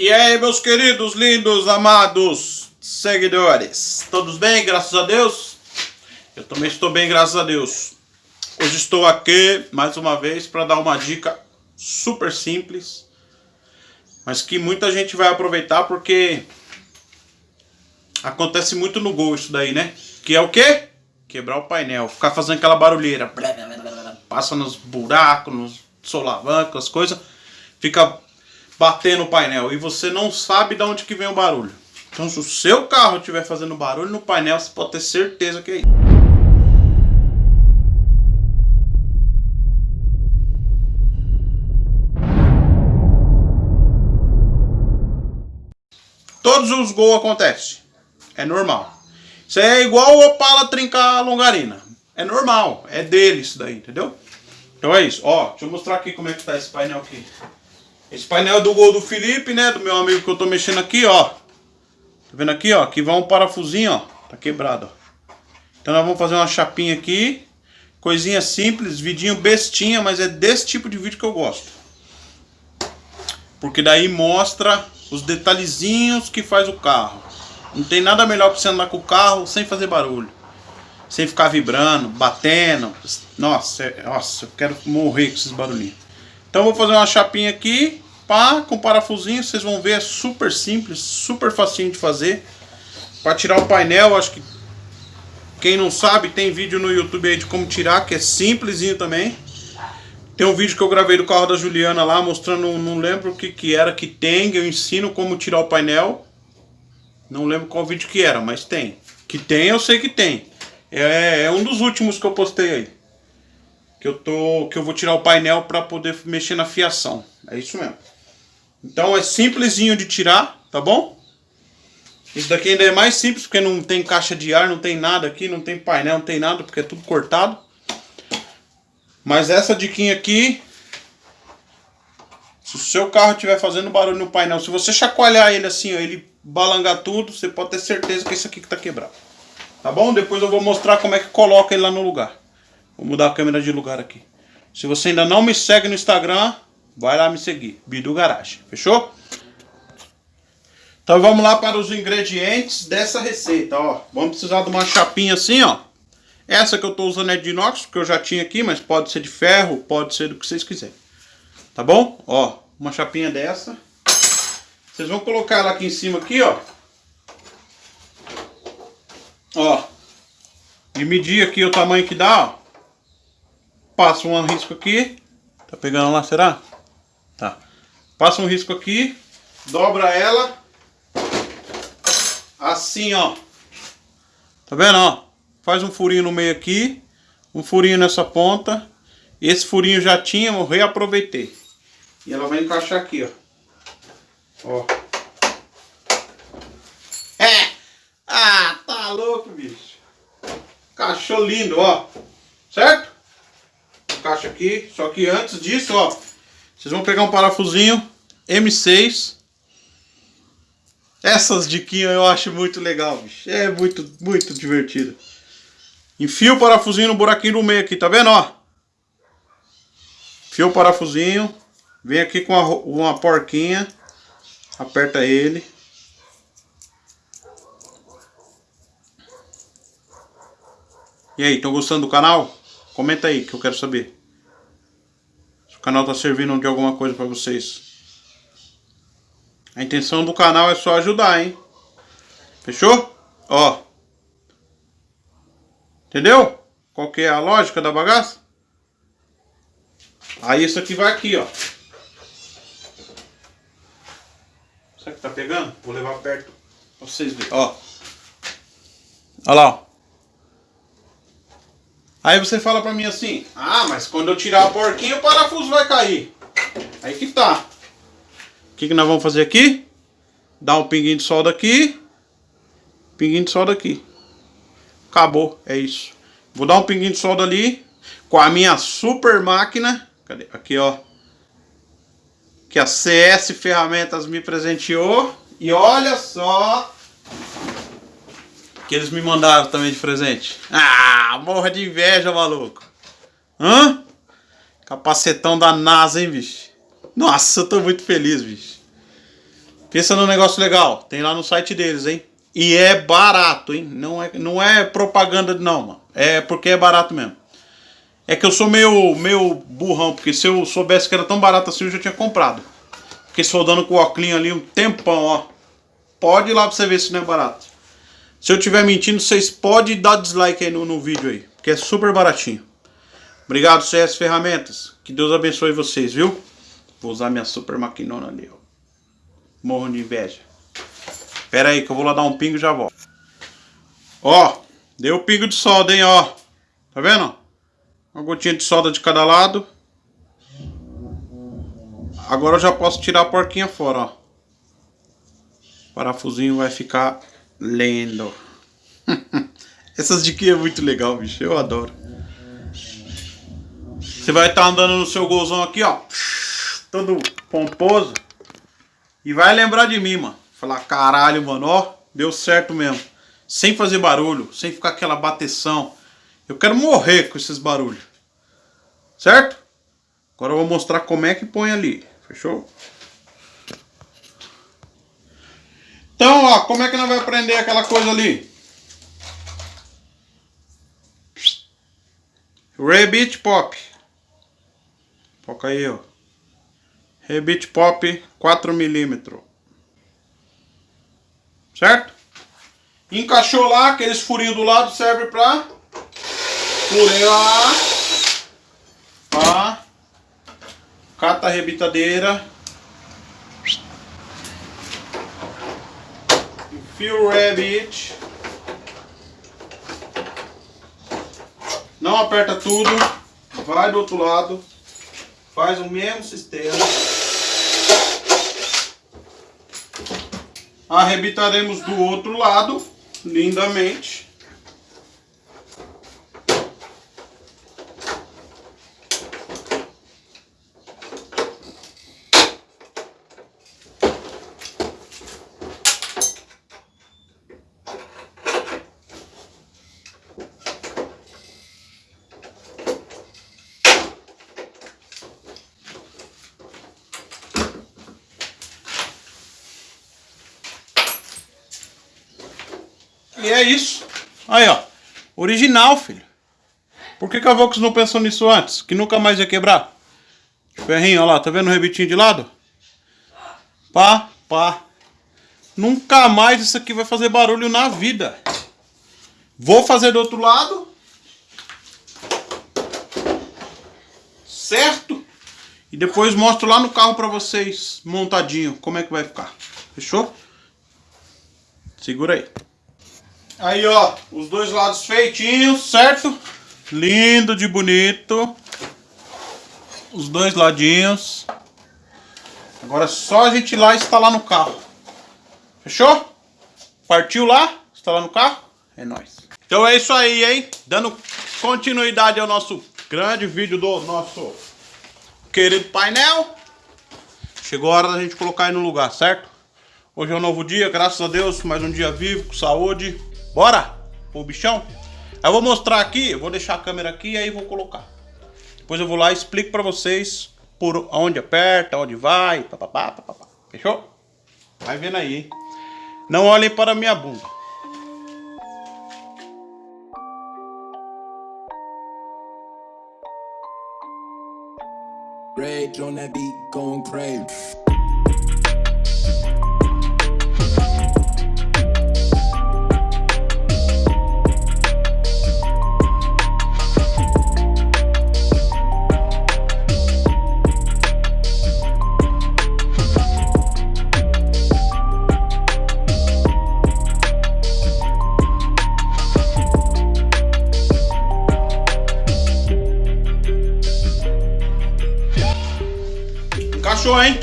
E aí, meus queridos, lindos, amados seguidores? Todos bem, graças a Deus? Eu também estou bem, graças a Deus. Hoje estou aqui, mais uma vez, para dar uma dica super simples, mas que muita gente vai aproveitar porque acontece muito no Gol isso daí, né? Que é o quê? Quebrar o painel, ficar fazendo aquela barulheira, passa nos buracos, nos solavancos, as coisas, fica bater no painel e você não sabe de onde que vem o barulho. Então se o seu carro estiver fazendo barulho no painel, você pode ter certeza que é isso. Todos os gols acontecem. É normal. Isso é igual o Opala trincar a longarina. É normal. É dele isso daí, entendeu? Então é isso. Ó, deixa eu mostrar aqui como é que tá esse painel aqui. Esse painel é do gol do Felipe, né? Do meu amigo que eu tô mexendo aqui, ó. Tá vendo aqui, ó? Aqui vai um parafusinho, ó. Tá quebrado, ó. Então nós vamos fazer uma chapinha aqui. Coisinha simples, vidinho bestinha, mas é desse tipo de vídeo que eu gosto. Porque daí mostra os detalhezinhos que faz o carro. Não tem nada melhor que você andar com o carro sem fazer barulho. Sem ficar vibrando, batendo. Nossa, é, nossa, eu quero morrer com esses barulhinhos. Então vou fazer uma chapinha aqui, pá, com parafusinho, vocês vão ver, é super simples, super facinho de fazer. Para tirar o painel, acho que quem não sabe, tem vídeo no YouTube aí de como tirar, que é simplesinho também. Tem um vídeo que eu gravei do carro da Juliana lá, mostrando, não lembro o que que era, que tem, eu ensino como tirar o painel. Não lembro qual vídeo que era, mas tem. Que tem, eu sei que tem. É, é um dos últimos que eu postei aí que eu tô que eu vou tirar o painel para poder mexer na fiação. É isso mesmo. Então é simplesinho de tirar, tá bom? Isso daqui ainda é mais simples porque não tem caixa de ar, não tem nada aqui, não tem painel, não tem nada porque é tudo cortado. Mas essa diquinha aqui, se o seu carro estiver fazendo barulho no painel, se você chacoalhar ele assim, ó, ele balangar tudo, você pode ter certeza que é isso aqui que está quebrado. Tá bom? Depois eu vou mostrar como é que coloca ele lá no lugar. Vou mudar a câmera de lugar aqui. Se você ainda não me segue no Instagram, vai lá me seguir. Bidu Garage. Fechou? Então vamos lá para os ingredientes dessa receita, ó. Vamos precisar de uma chapinha assim, ó. Essa que eu estou usando é de inox, que eu já tinha aqui, mas pode ser de ferro, pode ser do que vocês quiserem. Tá bom? Ó, uma chapinha dessa. Vocês vão colocar ela aqui em cima aqui, ó. Ó. E medir aqui o tamanho que dá, ó passa um risco aqui. Tá pegando lá, será? Passa um risco aqui, dobra ela. Assim, ó. Tá vendo, ó? Faz um furinho no meio aqui, um furinho nessa ponta. Esse furinho já tinha, eu reaproveitei. E ela vai encaixar aqui, ó. Ó. É! Ah, tá louco, bicho. Encaixou lindo, ó. Certo? caixa aqui. Só que antes disso, ó, vocês vão pegar um parafusinho M6. Essas diquinhas eu acho muito legal, bicho. É muito, muito divertido. Enfia o parafusinho no buraquinho do meio aqui, tá vendo, ó? Enfia o parafusinho. Vem aqui com uma, uma porquinha. Aperta ele. E aí, estão gostando do canal? Comenta aí que eu quero saber. Se o canal tá servindo de alguma coisa para vocês. A intenção do canal é só ajudar, hein? Fechou? Ó. Entendeu? Qual que é a lógica da bagaça? Aí isso aqui vai aqui, ó. Será que tá pegando? Vou levar perto pra vocês verem. Ó. Olha lá, ó. Aí você fala pra mim assim, ah, mas quando eu tirar a porquinha o parafuso vai cair. Aí que tá. Que, que nós vamos fazer aqui? Dar um pinguinho de solda aqui. Pinguinho de solda aqui. Acabou, é isso. Vou dar um pinguinho de solda ali. Com a minha super máquina. Cadê? Aqui, ó. Que a CS Ferramentas me presenteou. E olha só que eles me mandaram também de presente. Ah, morra de inveja, maluco. Hã? Capacetão da NASA, hein, bicho? Nossa, eu tô muito feliz, bicho. Pensa no negócio legal. Tem lá no site deles, hein? E é barato, hein? Não é, não é propaganda, não, mano. É porque é barato mesmo. É que eu sou meio, meio burrão, porque se eu soubesse que era tão barato assim, eu já tinha comprado. Fiquei soldando com o óculos ali um tempão, ó. Pode ir lá pra você ver se não é barato. Se eu estiver mentindo, vocês podem dar dislike aí no, no vídeo aí. Porque é super baratinho. Obrigado, CS Ferramentas. Que Deus abençoe vocês, viu? Vou usar minha super maquinona ali, ó. Morro de inveja. Pera aí que eu vou lá dar um pingo e já volto. Ó, deu pingo de solda, hein, ó. Tá vendo? Uma gotinha de solda de cada lado. Agora eu já posso tirar a porquinha fora, ó. O parafusinho vai ficar lindo. Essas diquinhas é muito legal, bicho. Eu adoro. Você vai estar tá andando no seu golzão aqui, ó. Todo pomposo. E vai lembrar de mim, mano. Falar, caralho, mano, ó. Deu certo mesmo. Sem fazer barulho. Sem ficar aquela bateção. Eu quero morrer com esses barulhos. Certo? Agora eu vou mostrar como é que põe ali. Fechou? Então, ó, como é que nós vamos prender aquela coisa ali? Rabbit Pop. Foca aí, ó. Rebite Pop 4mm. Certo? Encaixou lá, aqueles furinhos do lado serve pra furar. Pá. Cata a rebitadeira. Enfia o rabbit. Não aperta tudo. Vai do outro lado. Faz o mesmo sistema. Arrebitaremos do outro lado, lindamente. E é isso. Aí, ó. Original, filho. Por que, que a Vox não pensou nisso antes? Que nunca mais ia quebrar. Ferrinho, ó lá. Tá vendo o rebitinho de lado? Pá, pá. Nunca mais isso aqui vai fazer barulho na vida. Vou fazer do outro lado. Certo? E depois mostro lá no carro pra vocês, montadinho, como é que vai ficar. Fechou? Segura aí. Aí, ó, os dois lados feitinhos, certo? Lindo de bonito. Os dois ladinhos. Agora é só a gente ir lá instalar no carro. Fechou? Partiu lá? Instalar no carro? É nóis. Então é isso aí, hein? Dando continuidade ao nosso grande vídeo do nosso querido painel. Chegou a hora da gente colocar aí no lugar, certo? Hoje é um novo dia, graças a Deus, mais um dia vivo, com saúde. Bora o bichão? Eu vou mostrar aqui, vou deixar a câmera aqui e aí vou colocar. Depois eu vou lá e explico pra vocês por onde aperta, onde vai, papapá, papapá. Fechou? Vai vendo aí, hein? Não olhem para minha bunda. Rage on that beat, going crazy. Encaixou, hein?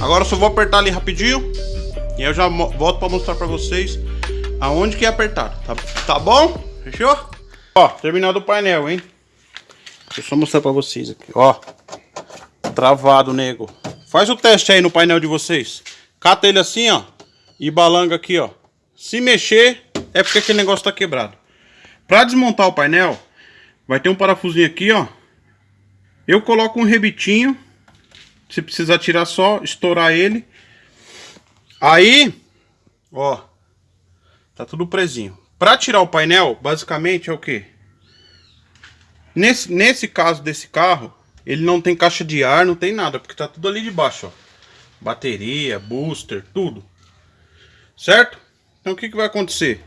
Agora eu só vou apertar ali rapidinho. E eu já volto pra mostrar pra vocês aonde que é apertar. Tá, tá bom? Fechou? Ó, terminado o painel, hein? Deixa eu só mostrar pra vocês aqui, ó. Travado, nego. Faz o teste aí no painel de vocês. Cata ele assim, ó. E balanga aqui, ó. Se mexer, é porque aquele negócio tá quebrado. Pra desmontar o painel, vai ter um parafusinho aqui, ó. Eu coloco um rebitinho se precisar tirar só, estourar ele. Aí, ó, tá tudo presinho. Pra tirar o painel, basicamente é o que? Nesse, nesse caso desse carro, ele não tem caixa de ar, não tem nada, porque tá tudo ali de baixo, ó. Bateria, booster, tudo. Certo? Então o que, que vai acontecer?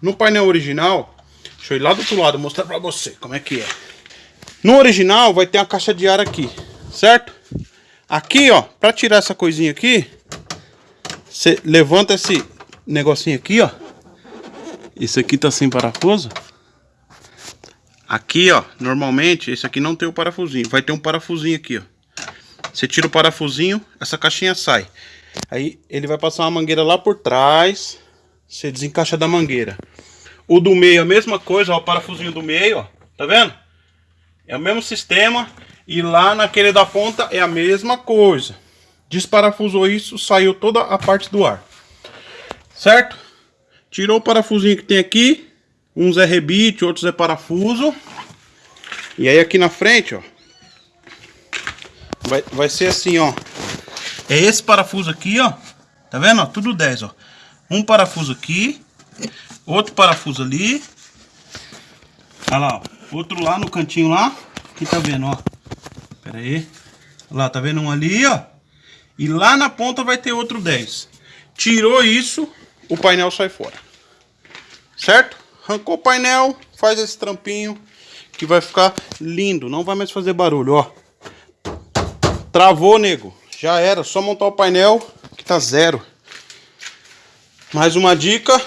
No painel original, deixa eu ir lá do outro lado mostrar pra você como é que é. No original vai ter a caixa de ar aqui, certo? Aqui, ó, pra tirar essa coisinha aqui, você levanta esse negocinho aqui, ó. Esse aqui tá sem parafuso. Aqui, ó, normalmente, esse aqui não tem o parafusinho. Vai ter um parafusinho aqui, ó. Você tira o parafusinho, essa caixinha sai. Aí ele vai passar uma mangueira lá por trás. Você desencaixa da mangueira. O do meio a mesma coisa, ó, o parafusinho do meio, ó. Tá vendo? É o mesmo sistema. E lá naquele da ponta é a mesma coisa. Desparafusou isso, saiu toda a parte do ar. Certo? Tirou o parafusinho que tem aqui. Uns é rebite, outros é parafuso. E aí aqui na frente, ó. Vai, vai ser assim, ó. É esse parafuso aqui, ó. Tá vendo? Ó, tudo 10, ó. Um parafuso aqui. Outro parafuso ali. Olha lá, ó. Outro lá no cantinho lá. Aqui tá vendo, ó. Pera aí. Lá, tá vendo um ali, ó. E lá na ponta vai ter outro 10. Tirou isso, o painel sai fora. Certo? Arrancou o painel, faz esse trampinho que vai ficar lindo. Não vai mais fazer barulho, ó. Travou, nego. Já era, só montar o painel que tá zero. Mais uma dica.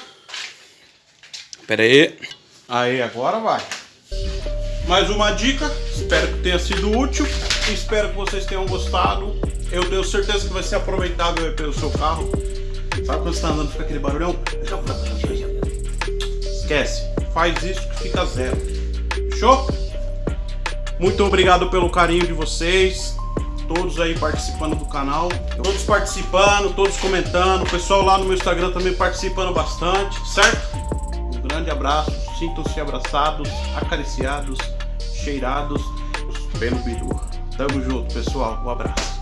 Pera aí. Aí, agora vai. Mais uma dica. Espero que tenha sido útil. Espero que vocês tenham gostado. Eu tenho certeza que vai ser aproveitável pelo seu carro. Sabe quando você tá andando fica aquele barulhão? Esquece. Faz isso que fica zero. Fechou? Muito obrigado pelo carinho de vocês. Todos aí participando do canal. Todos participando, todos comentando. O pessoal lá no meu Instagram também participando bastante, certo? Um grande abraço. Sintam-se abraçados, acariciados, cheirados pelo bidu. Tamo junto, pessoal. Um abraço.